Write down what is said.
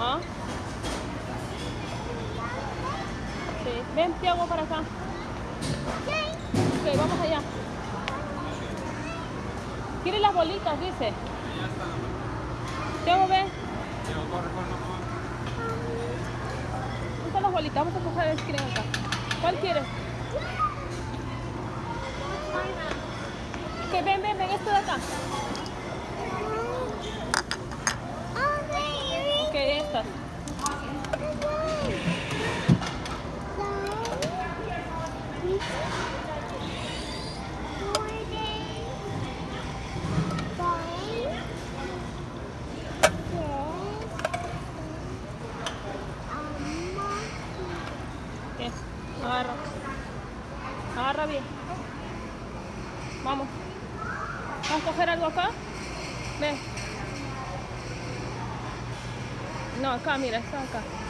¿Ah? Sí. Ven, Tiago, para acá. Ok, vamos allá. ¿Quieres las bolitas, dice? Tiago, ven. ¿Dónde están las bolitas? Vamos a coger el screen acá. ¿Cuál quieres? Ok, ven, ven, ven, esto de acá. Ok, Agarra. Agarra bien. Vamos. ¿Vamos a coger algo acá? Ven. No, acá, mira, está acá.